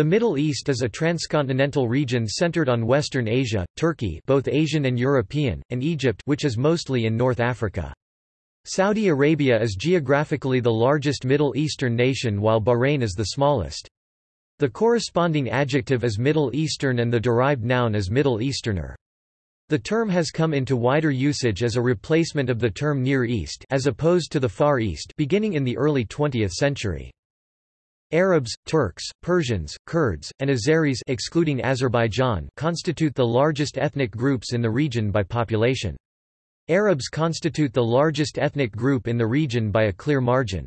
The Middle East is a transcontinental region centered on Western Asia, Turkey both Asian and European, and Egypt which is mostly in North Africa. Saudi Arabia is geographically the largest Middle Eastern nation while Bahrain is the smallest. The corresponding adjective is Middle Eastern and the derived noun is Middle Easterner. The term has come into wider usage as a replacement of the term Near East as opposed to the Far East beginning in the early 20th century. Arabs, Turks, Persians, Kurds, and Azeris excluding Azerbaijan constitute the largest ethnic groups in the region by population. Arabs constitute the largest ethnic group in the region by a clear margin.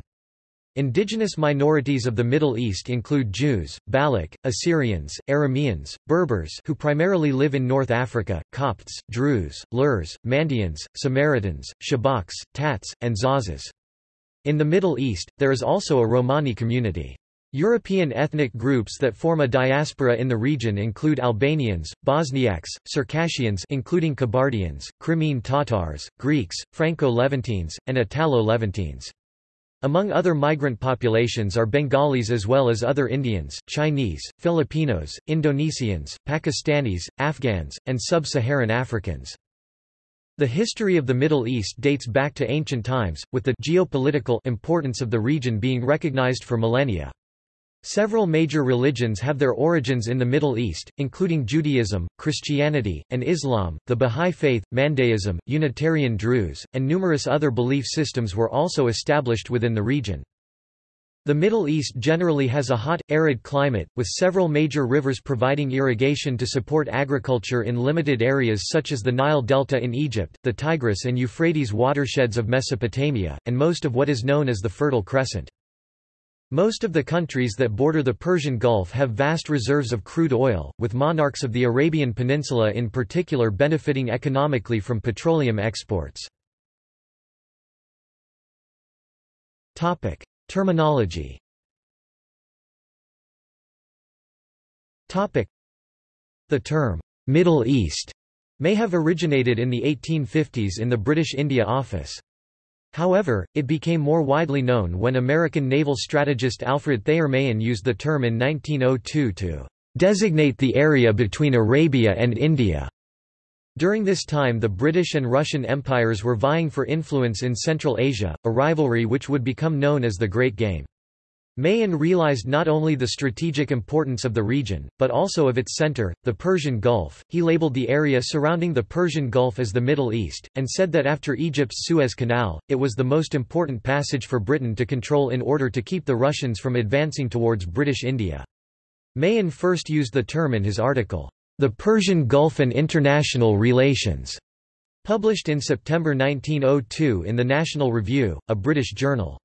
Indigenous minorities of the Middle East include Jews, Baloch, Assyrians, Arameans, Berbers who primarily live in North Africa, Copts, Druze, Lurs, Mandaeans, Samaritans, Shabaks, Tats, and Zazas. In the Middle East, there is also a Romani community. European ethnic groups that form a diaspora in the region include Albanians, Bosniaks, Circassians including Kabardians, Crimean Tatars, Greeks, Franco-Levantines, and Italo-Levantines. Among other migrant populations are Bengalis as well as other Indians, Chinese, Filipinos, Indonesians, Pakistanis, Afghans, and sub-Saharan Africans. The history of the Middle East dates back to ancient times, with the geopolitical importance of the region being recognized for millennia. Several major religions have their origins in the Middle East, including Judaism, Christianity, and Islam, the Bahá'í Faith, Mandaeism, Unitarian Druze, and numerous other belief systems were also established within the region. The Middle East generally has a hot, arid climate, with several major rivers providing irrigation to support agriculture in limited areas such as the Nile Delta in Egypt, the Tigris and Euphrates watersheds of Mesopotamia, and most of what is known as the Fertile Crescent. Most of the countries that border the Persian Gulf have vast reserves of crude oil, with monarchs of the Arabian Peninsula in particular benefiting economically from petroleum exports. Topic: Terminology Topic: The term, Middle East, may have originated in the 1850s in the British India Office. However, it became more widely known when American naval strategist Alfred Thayer Mahan used the term in 1902 to designate the area between Arabia and India. During this time the British and Russian empires were vying for influence in Central Asia, a rivalry which would become known as the Great Game. Mahan realized not only the strategic importance of the region, but also of its center, the Persian Gulf. He labeled the area surrounding the Persian Gulf as the Middle East, and said that after Egypt's Suez Canal, it was the most important passage for Britain to control in order to keep the Russians from advancing towards British India. Mahan first used the term in his article, The Persian Gulf and International Relations, published in September 1902 in the National Review, a British journal.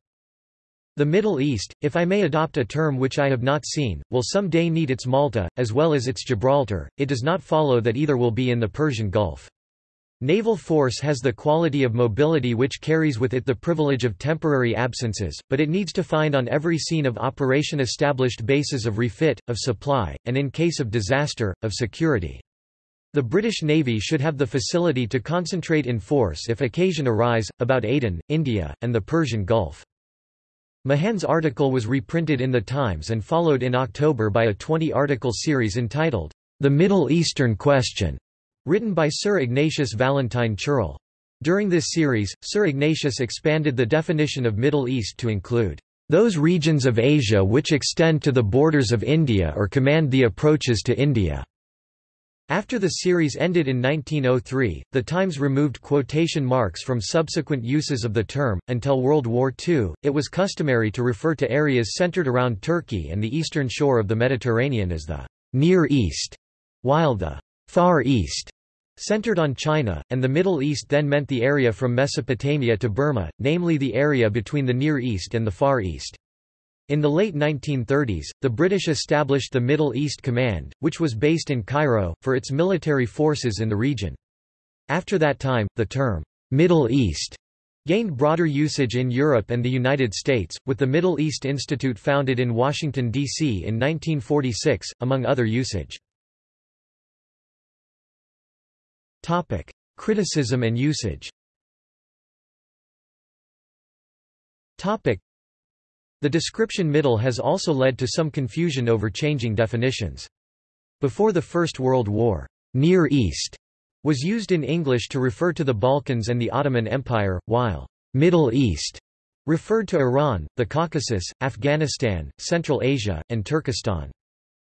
The Middle East, if I may adopt a term which I have not seen, will some day need its Malta, as well as its Gibraltar, it does not follow that either will be in the Persian Gulf. Naval force has the quality of mobility which carries with it the privilege of temporary absences, but it needs to find on every scene of operation established bases of refit, of supply, and in case of disaster, of security. The British Navy should have the facility to concentrate in force if occasion arise, about Aden, India, and the Persian Gulf. Mahan's article was reprinted in The Times and followed in October by a 20-article series entitled, The Middle Eastern Question, written by Sir Ignatius Valentine Chirol. During this series, Sir Ignatius expanded the definition of Middle East to include those regions of Asia which extend to the borders of India or command the approaches to India. After the series ended in 1903, The Times removed quotation marks from subsequent uses of the term. Until World War II, it was customary to refer to areas centered around Turkey and the eastern shore of the Mediterranean as the Near East, while the Far East centered on China, and the Middle East then meant the area from Mesopotamia to Burma, namely the area between the Near East and the Far East. In the late 1930s, the British established the Middle East Command, which was based in Cairo, for its military forces in the region. After that time, the term, Middle East, gained broader usage in Europe and the United States, with the Middle East Institute founded in Washington, D.C. in 1946, among other usage. Topic. Criticism and usage The description middle has also led to some confusion over changing definitions. Before the First World War, Near East was used in English to refer to the Balkans and the Ottoman Empire, while Middle East referred to Iran, the Caucasus, Afghanistan, Central Asia, and Turkestan.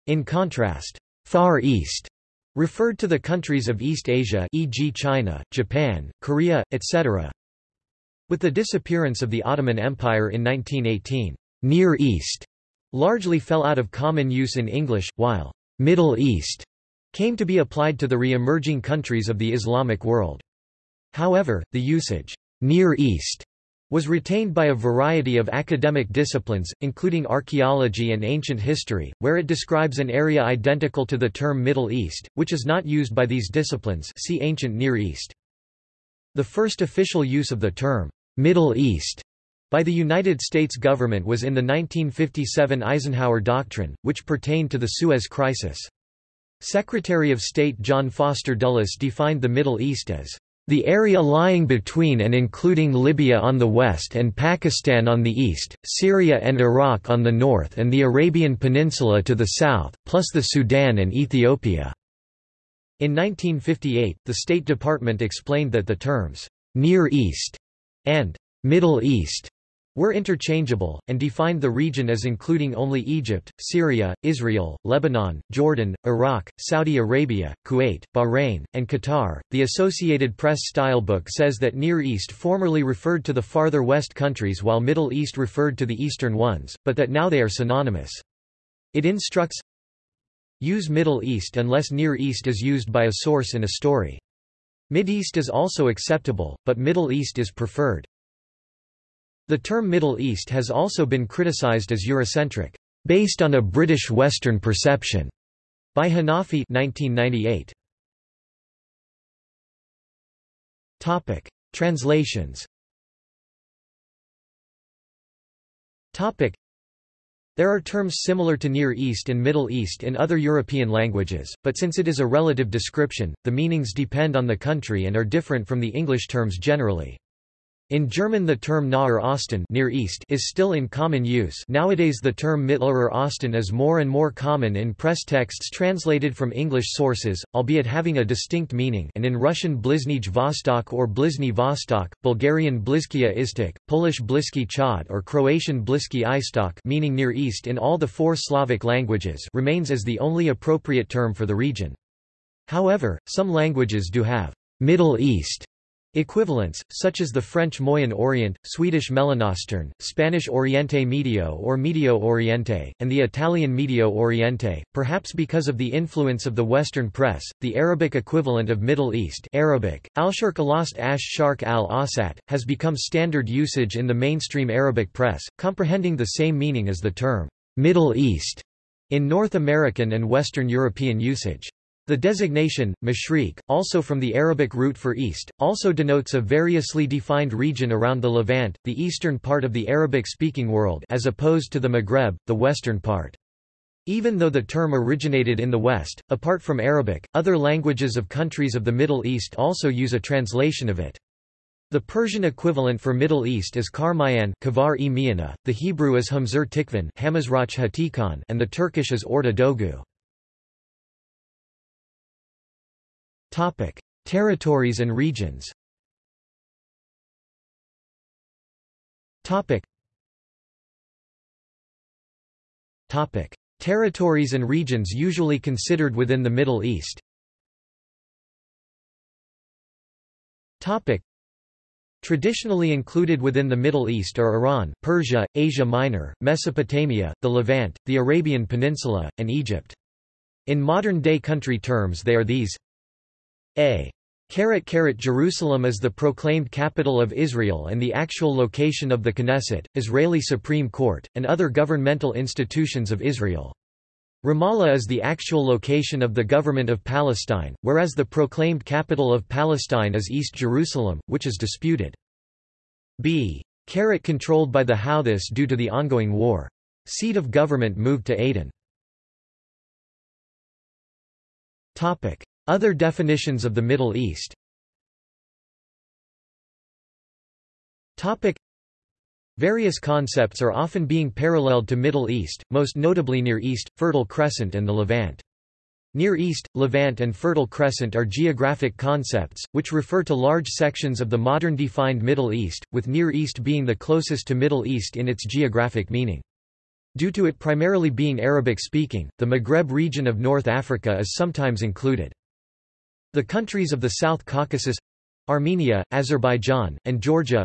In contrast, Far East referred to the countries of East Asia e.g. China, Japan, Korea, etc. With the disappearance of the Ottoman Empire in 1918, Near East largely fell out of common use in English, while Middle East came to be applied to the re-emerging countries of the Islamic world. However, the usage, Near East, was retained by a variety of academic disciplines, including archaeology and ancient history, where it describes an area identical to the term Middle East, which is not used by these disciplines see Ancient Near East. The first official use of the term, Middle East by the United States government was in the 1957 Eisenhower Doctrine, which pertained to the Suez Crisis. Secretary of State John Foster Dulles defined the Middle East as the area lying between and including Libya on the west and Pakistan on the east, Syria and Iraq on the north and the Arabian Peninsula to the south, plus the Sudan and Ethiopia." In 1958, the State Department explained that the terms, "'Near East' and Middle East were interchangeable, and defined the region as including only Egypt, Syria, Israel, Lebanon, Jordan, Iraq, Saudi Arabia, Kuwait, Bahrain, and Qatar. The Associated Press stylebook says that Near East formerly referred to the farther west countries while Middle East referred to the eastern ones, but that now they are synonymous. It instructs Use Middle East unless Near East is used by a source in a story. Mideast is also acceptable, but Middle East is preferred. The term Middle East has also been criticized as Eurocentric, based on a British Western perception, by Hanafi 1998. Topic: Translations. Topic: there are terms similar to Near East and Middle East in other European languages, but since it is a relative description, the meanings depend on the country and are different from the English terms generally. In German the term Naher Osten Near East is still in common use nowadays the term Mittlerer Osten is more and more common in press texts translated from English sources, albeit having a distinct meaning and in Russian Bliznij Vostok or Blizny Vostok, Bulgarian Blizkia Istok, Polish Bliski Chod or Croatian Bliski Istok meaning Near East in all the four Slavic languages remains as the only appropriate term for the region. However, some languages do have Middle East Equivalents, such as the French Moyen Orient, Swedish Mellanöstern, Spanish Oriente Medio or Medio Oriente, and the Italian Medio Oriente, perhaps because of the influence of the Western press, the Arabic equivalent of Middle East Arabic, al-Sharq alost ash sharq al-Asat, has become standard usage in the mainstream Arabic press, comprehending the same meaning as the term, Middle East, in North American and Western European usage. The designation, Mashriq, also from the Arabic root for east, also denotes a variously defined region around the Levant, the eastern part of the Arabic-speaking world as opposed to the Maghreb, the western part. Even though the term originated in the West, apart from Arabic, other languages of countries of the Middle East also use a translation of it. The Persian equivalent for Middle East is Karmayan the Hebrew is Hamzur Tikvan and the Turkish is Orta Dogu. Topic: Territories and regions. Topic. Topic: Territories and regions usually considered within the Middle East. Topic. Traditionally included within the Middle East are Iran, Persia, Asia Minor, Mesopotamia, the Levant, the Arabian Peninsula, and Egypt. In modern-day country terms they are these a. Jerusalem is the proclaimed capital of Israel and the actual location of the Knesset, Israeli Supreme Court, and other governmental institutions of Israel. Ramallah is the actual location of the government of Palestine, whereas the proclaimed capital of Palestine is East Jerusalem, which is disputed. b. Controlled by the Houthis due to the ongoing war. Seat of government moved to Aden. Topic. Other definitions of the Middle East Various concepts are often being paralleled to Middle East, most notably Near East, Fertile Crescent and the Levant. Near East, Levant and Fertile Crescent are geographic concepts, which refer to large sections of the modern defined Middle East, with Near East being the closest to Middle East in its geographic meaning. Due to it primarily being Arabic-speaking, the Maghreb region of North Africa is sometimes included. The countries of the South Caucasus—Armenia, Azerbaijan, and Georgia,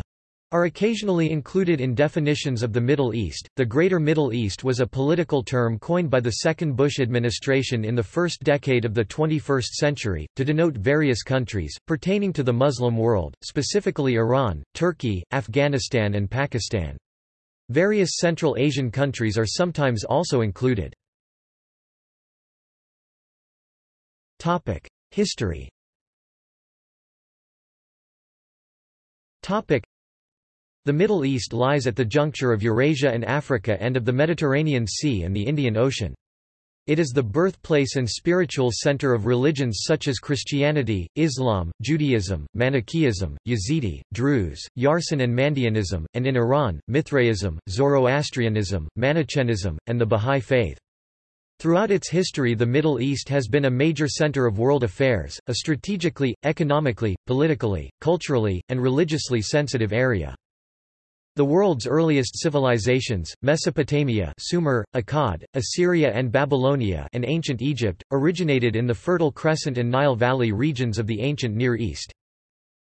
are occasionally included in definitions of the Middle East. The Greater Middle East was a political term coined by the second Bush administration in the first decade of the 21st century, to denote various countries, pertaining to the Muslim world, specifically Iran, Turkey, Afghanistan and Pakistan. Various Central Asian countries are sometimes also included. History The Middle East lies at the juncture of Eurasia and Africa and of the Mediterranean Sea and the Indian Ocean. It is the birthplace and spiritual center of religions such as Christianity, Islam, Judaism, Manichaeism, Yazidi, Druze, Yarsan and Mandeanism, and in Iran, Mithraism, Zoroastrianism, Manichaeism, and the Bahá'í Faith. Throughout its history the Middle East has been a major center of world affairs, a strategically, economically, politically, culturally, and religiously sensitive area. The world's earliest civilizations, Mesopotamia Sumer, Akkad, Assyria and Babylonia and ancient Egypt, originated in the Fertile Crescent and Nile Valley regions of the ancient Near East.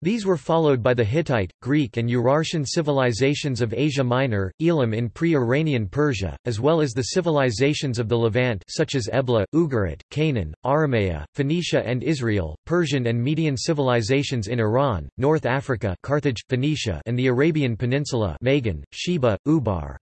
These were followed by the Hittite, Greek and Urartian civilizations of Asia Minor, Elam in pre-Iranian Persia, as well as the civilizations of the Levant such as Ebla, Ugarit, Canaan, Aramea, Phoenicia and Israel, Persian and Median civilizations in Iran, North Africa Carthage, Phoenicia and the Arabian Peninsula Magan, Sheba, Ubar.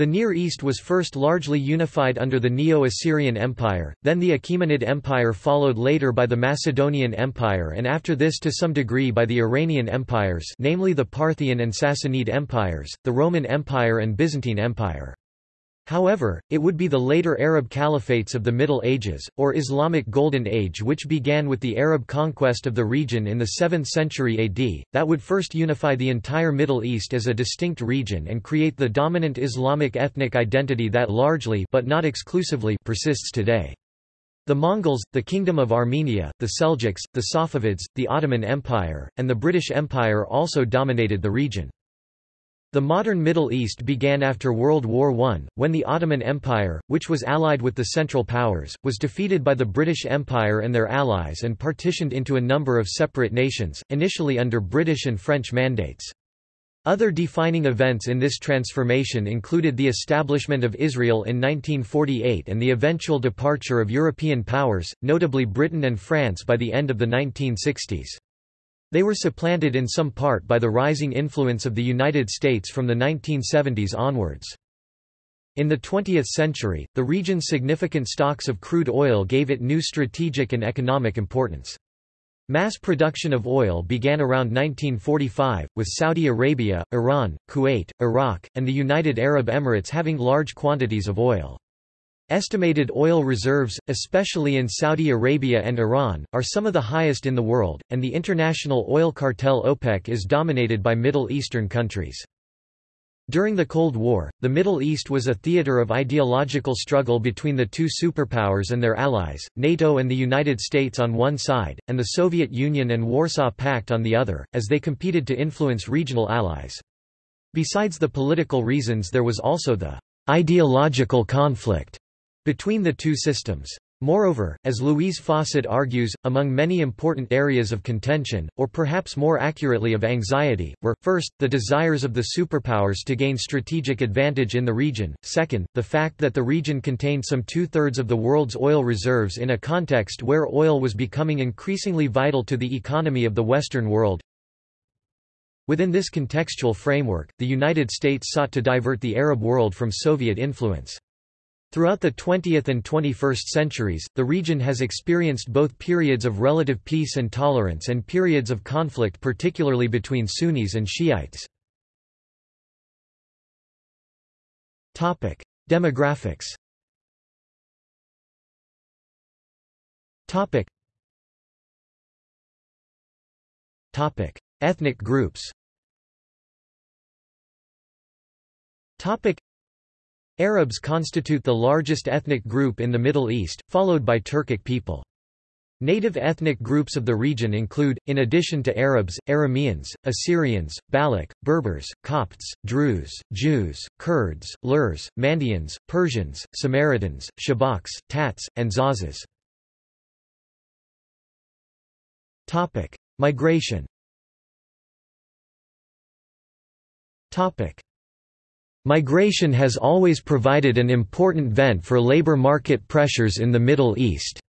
The Near East was first largely unified under the Neo-Assyrian Empire, then the Achaemenid Empire followed later by the Macedonian Empire and after this to some degree by the Iranian empires namely the Parthian and Sassanid empires, the Roman Empire and Byzantine Empire. However, it would be the later Arab caliphates of the Middle Ages, or Islamic Golden Age which began with the Arab conquest of the region in the 7th century AD, that would first unify the entire Middle East as a distinct region and create the dominant Islamic ethnic identity that largely but not exclusively persists today. The Mongols, the Kingdom of Armenia, the Seljuks, the Safavids, the Ottoman Empire, and the British Empire also dominated the region. The modern Middle East began after World War I, when the Ottoman Empire, which was allied with the Central Powers, was defeated by the British Empire and their allies and partitioned into a number of separate nations, initially under British and French mandates. Other defining events in this transformation included the establishment of Israel in 1948 and the eventual departure of European powers, notably Britain and France by the end of the 1960s. They were supplanted in some part by the rising influence of the United States from the 1970s onwards. In the 20th century, the region's significant stocks of crude oil gave it new strategic and economic importance. Mass production of oil began around 1945, with Saudi Arabia, Iran, Kuwait, Iraq, and the United Arab Emirates having large quantities of oil. Estimated oil reserves, especially in Saudi Arabia and Iran, are some of the highest in the world, and the international oil cartel OPEC is dominated by Middle Eastern countries. During the Cold War, the Middle East was a theater of ideological struggle between the two superpowers and their allies, NATO and the United States on one side, and the Soviet Union and Warsaw Pact on the other, as they competed to influence regional allies. Besides the political reasons there was also the ideological conflict between the two systems. Moreover, as Louise Fawcett argues, among many important areas of contention, or perhaps more accurately of anxiety, were, first, the desires of the superpowers to gain strategic advantage in the region, second, the fact that the region contained some two-thirds of the world's oil reserves in a context where oil was becoming increasingly vital to the economy of the Western world. Within this contextual framework, the United States sought to divert the Arab world from Soviet influence. Throughout the 20th and 21st centuries, the region has experienced both periods of relative peace and tolerance and periods of conflict particularly between Sunnis and Shiites. Demographics Ethnic groups Arabs constitute the largest ethnic group in the Middle East, followed by Turkic people. Native ethnic groups of the region include, in addition to Arabs, Arameans, Assyrians, Baloch, Berbers, Copts, Druze, Jews, Kurds, Lurs, Mandaeans, Persians, Samaritans, Shabaks, Tats, and Zazas. Migration Migration has always provided an important vent for labor market pressures in the Middle East.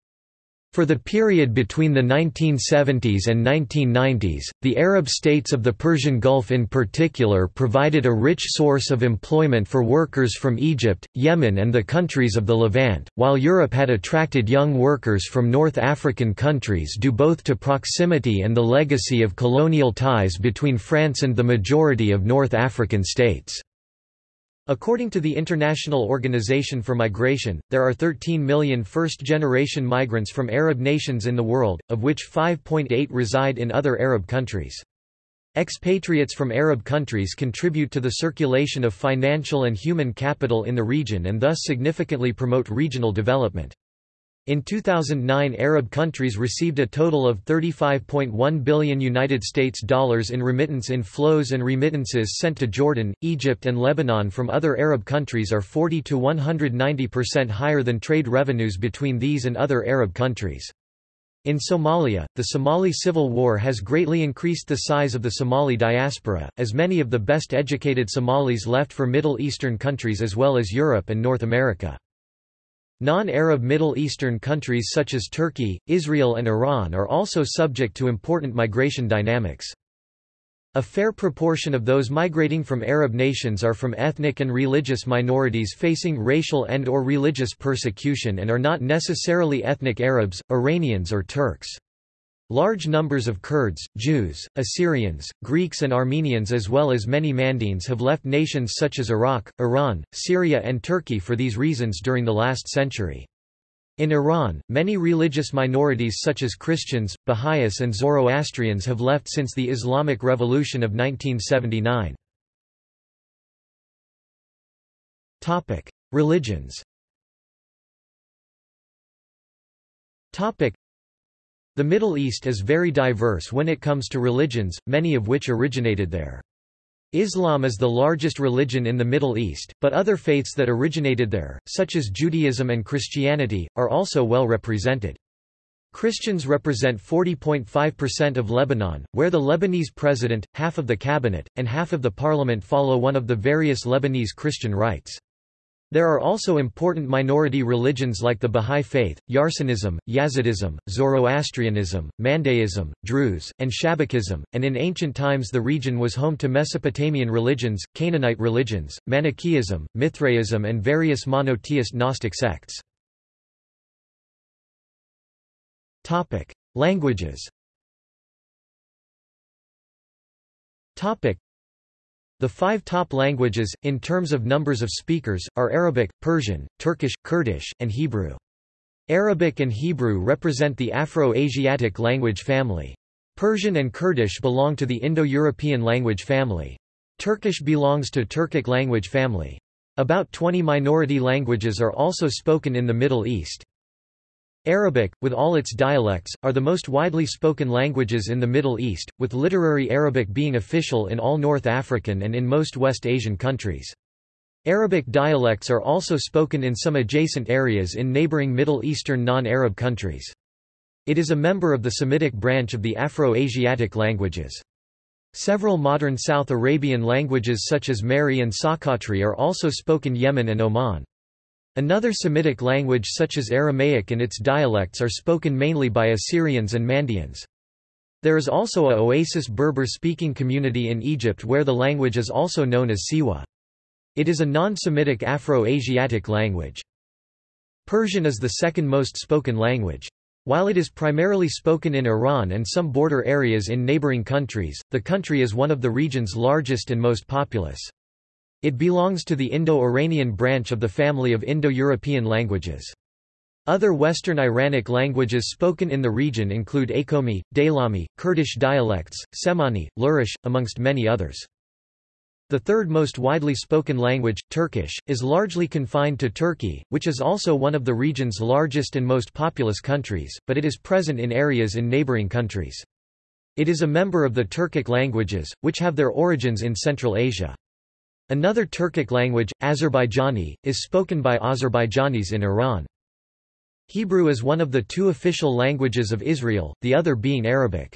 For the period between the 1970s and 1990s, the Arab states of the Persian Gulf in particular provided a rich source of employment for workers from Egypt, Yemen and the countries of the Levant, while Europe had attracted young workers from North African countries due both to proximity and the legacy of colonial ties between France and the majority of North African states. According to the International Organization for Migration, there are 13 million first-generation migrants from Arab nations in the world, of which 5.8 reside in other Arab countries. Expatriates from Arab countries contribute to the circulation of financial and human capital in the region and thus significantly promote regional development. In 2009 Arab countries received a total of 35.1 billion United States dollars in remittance inflows and remittances sent to Jordan, Egypt and Lebanon from other Arab countries are 40 to 190% higher than trade revenues between these and other Arab countries. In Somalia, the Somali civil war has greatly increased the size of the Somali diaspora, as many of the best educated Somalis left for Middle Eastern countries as well as Europe and North America. Non-Arab Middle Eastern countries such as Turkey, Israel and Iran are also subject to important migration dynamics. A fair proportion of those migrating from Arab nations are from ethnic and religious minorities facing racial and or religious persecution and are not necessarily ethnic Arabs, Iranians or Turks. Large numbers of Kurds, Jews, Assyrians, Greeks and Armenians as well as many Mandaeans have left nations such as Iraq, Iran, Syria and Turkey for these reasons during the last century. In Iran, many religious minorities such as Christians, Baha'is and Zoroastrians have left since the Islamic Revolution of 1979. Religions the Middle East is very diverse when it comes to religions, many of which originated there. Islam is the largest religion in the Middle East, but other faiths that originated there, such as Judaism and Christianity, are also well represented. Christians represent 40.5% of Lebanon, where the Lebanese president, half of the cabinet, and half of the parliament follow one of the various Lebanese Christian rites. There are also important minority religions like the Bahá'í Faith, Yarsanism, Yazidism, Zoroastrianism, Mandaeism, Druze, and Shabakism, and in ancient times the region was home to Mesopotamian religions, Canaanite religions, Manichaeism, Mithraism and various monotheist Gnostic sects. Languages the five top languages, in terms of numbers of speakers, are Arabic, Persian, Turkish, Kurdish, and Hebrew. Arabic and Hebrew represent the Afro-Asiatic language family. Persian and Kurdish belong to the Indo-European language family. Turkish belongs to Turkic language family. About 20 minority languages are also spoken in the Middle East. Arabic, with all its dialects, are the most widely spoken languages in the Middle East, with literary Arabic being official in all North African and in most West Asian countries. Arabic dialects are also spoken in some adjacent areas in neighboring Middle Eastern non-Arab countries. It is a member of the Semitic branch of the Afro-Asiatic languages. Several modern South Arabian languages such as Mehri and Soqotri are also spoken in Yemen and Oman. Another Semitic language such as Aramaic and its dialects are spoken mainly by Assyrians and Mandaeans. There is also a Oasis Berber-speaking community in Egypt where the language is also known as Siwa. It is a non-Semitic Afro-Asiatic language. Persian is the second most spoken language. While it is primarily spoken in Iran and some border areas in neighboring countries, the country is one of the region's largest and most populous. It belongs to the Indo-Iranian branch of the family of Indo-European languages. Other Western Iranic languages spoken in the region include Akomi, Daylami, Kurdish dialects, Semani, Lurish, amongst many others. The third most widely spoken language, Turkish, is largely confined to Turkey, which is also one of the region's largest and most populous countries, but it is present in areas in neighboring countries. It is a member of the Turkic languages, which have their origins in Central Asia. Another Turkic language, Azerbaijani, is spoken by Azerbaijanis in Iran. Hebrew is one of the two official languages of Israel, the other being Arabic.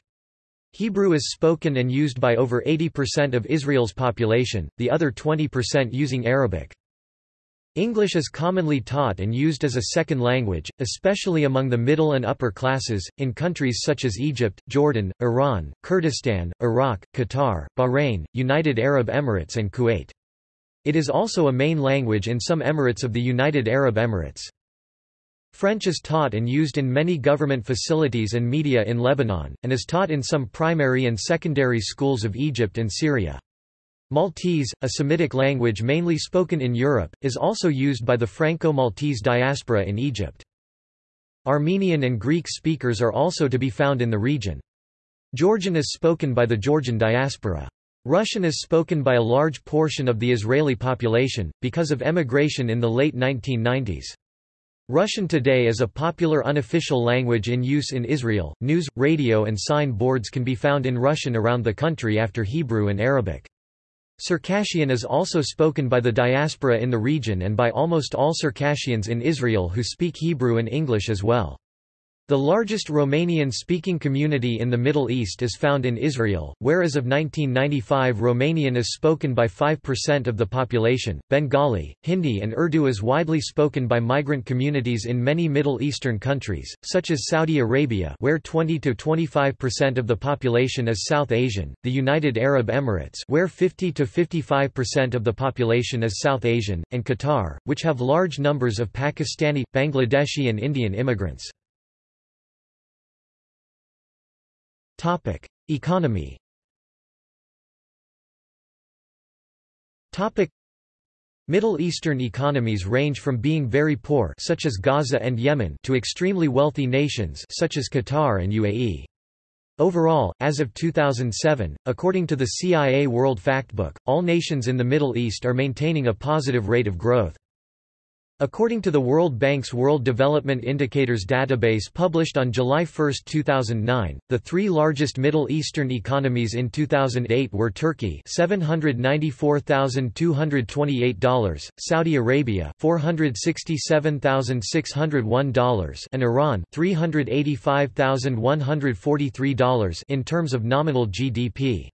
Hebrew is spoken and used by over 80% of Israel's population, the other 20% using Arabic. English is commonly taught and used as a second language, especially among the middle and upper classes, in countries such as Egypt, Jordan, Iran, Kurdistan, Iraq, Qatar, Bahrain, United Arab Emirates and Kuwait. It is also a main language in some emirates of the United Arab Emirates. French is taught and used in many government facilities and media in Lebanon, and is taught in some primary and secondary schools of Egypt and Syria. Maltese, a Semitic language mainly spoken in Europe, is also used by the Franco-Maltese diaspora in Egypt. Armenian and Greek speakers are also to be found in the region. Georgian is spoken by the Georgian diaspora. Russian is spoken by a large portion of the Israeli population, because of emigration in the late 1990s. Russian today is a popular unofficial language in use in Israel. News, radio, and sign boards can be found in Russian around the country after Hebrew and Arabic. Circassian is also spoken by the diaspora in the region and by almost all Circassians in Israel who speak Hebrew and English as well. The largest Romanian-speaking community in the Middle East is found in Israel, where as of 1995 Romanian is spoken by 5% of the population. Bengali, Hindi and Urdu is widely spoken by migrant communities in many Middle Eastern countries, such as Saudi Arabia where 20–25% of the population is South Asian, the United Arab Emirates where 50–55% of the population is South Asian, and Qatar, which have large numbers of Pakistani, Bangladeshi and Indian immigrants. Topic: Economy. Topic: Middle Eastern economies range from being very poor such as Gaza and Yemen to extremely wealthy nations such as Qatar and UAE. Overall, as of 2007, according to the CIA World Factbook, all nations in the Middle East are maintaining a positive rate of growth. According to the World Bank's World Development Indicators database published on July 1, 2009, the three largest Middle Eastern economies in 2008 were Turkey $794,228, Saudi Arabia $467,601 and Iran $385,143 in terms of nominal GDP.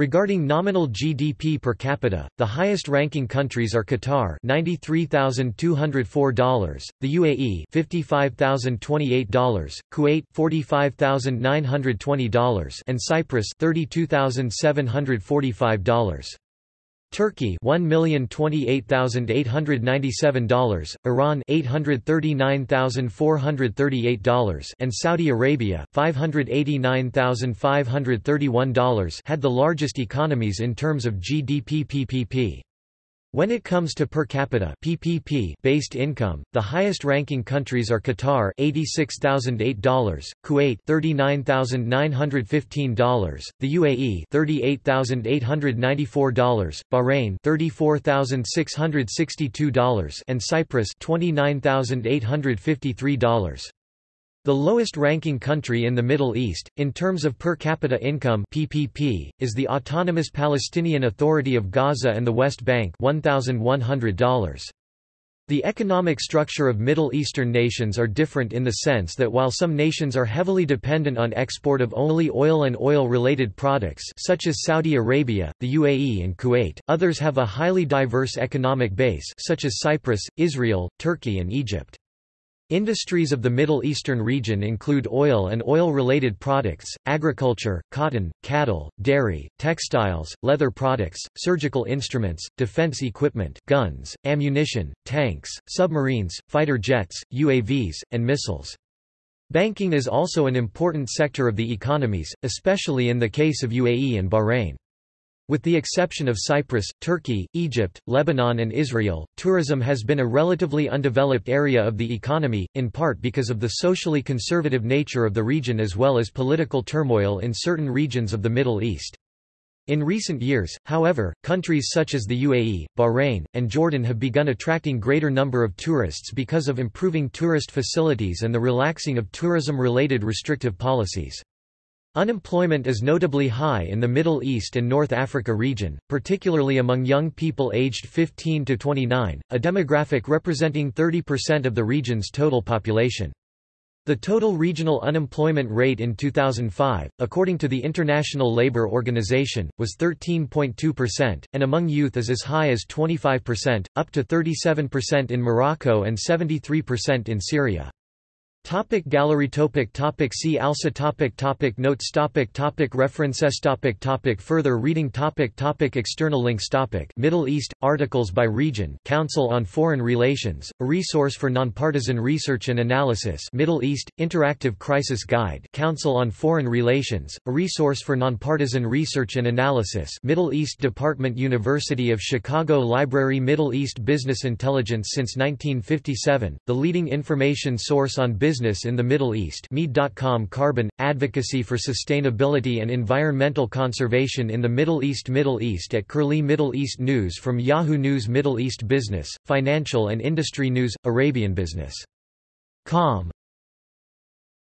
Regarding nominal GDP per capita, the highest-ranking countries are Qatar $93,204, the UAE $55,028, Kuwait $45,920 and Cyprus $32,745. Turkey $1,028,897, Iran $839,438 and Saudi Arabia $589,531 had the largest economies in terms of GDP PPP. When it comes to per capita PPP based income, the highest ranking countries are Qatar $86,008, Kuwait $39,915, the UAE $38,894, Bahrain $34,662 and Cyprus $29,853. The lowest-ranking country in the Middle East, in terms of per capita income PPP, is the Autonomous Palestinian Authority of Gaza and the West Bank $1,100. The economic structure of Middle Eastern nations are different in the sense that while some nations are heavily dependent on export of only oil and oil-related products such as Saudi Arabia, the UAE and Kuwait, others have a highly diverse economic base such as Cyprus, Israel, Turkey and Egypt. Industries of the Middle Eastern region include oil and oil-related products, agriculture, cotton, cattle, dairy, textiles, leather products, surgical instruments, defense equipment guns, ammunition, tanks, submarines, fighter jets, UAVs, and missiles. Banking is also an important sector of the economies, especially in the case of UAE and Bahrain. With the exception of Cyprus, Turkey, Egypt, Lebanon and Israel, tourism has been a relatively undeveloped area of the economy, in part because of the socially conservative nature of the region as well as political turmoil in certain regions of the Middle East. In recent years, however, countries such as the UAE, Bahrain, and Jordan have begun attracting greater number of tourists because of improving tourist facilities and the relaxing of tourism-related restrictive policies. Unemployment is notably high in the Middle East and North Africa region, particularly among young people aged 15 to 29, a demographic representing 30% of the region's total population. The total regional unemployment rate in 2005, according to the International Labour Organization, was 13.2%, and among youth is as high as 25%, up to 37% in Morocco and 73% in Syria. Topic gallery topic topic See also topic topic Notes topic topic References topic topic Further reading topic topic External links topic Middle East, articles by region Council on Foreign Relations, a resource for nonpartisan research and analysis Middle East, Interactive Crisis Guide Council on Foreign Relations, a resource for nonpartisan research and analysis Middle East Department University of Chicago Library Middle East Business Intelligence since 1957, the leading information source on business business in the Middle East. Mead.com Carbon, Advocacy for Sustainability and Environmental Conservation in the Middle East. Middle East at Curlie. Middle East News from Yahoo News. Middle East Business, Financial and Industry News, Arabian Business. Com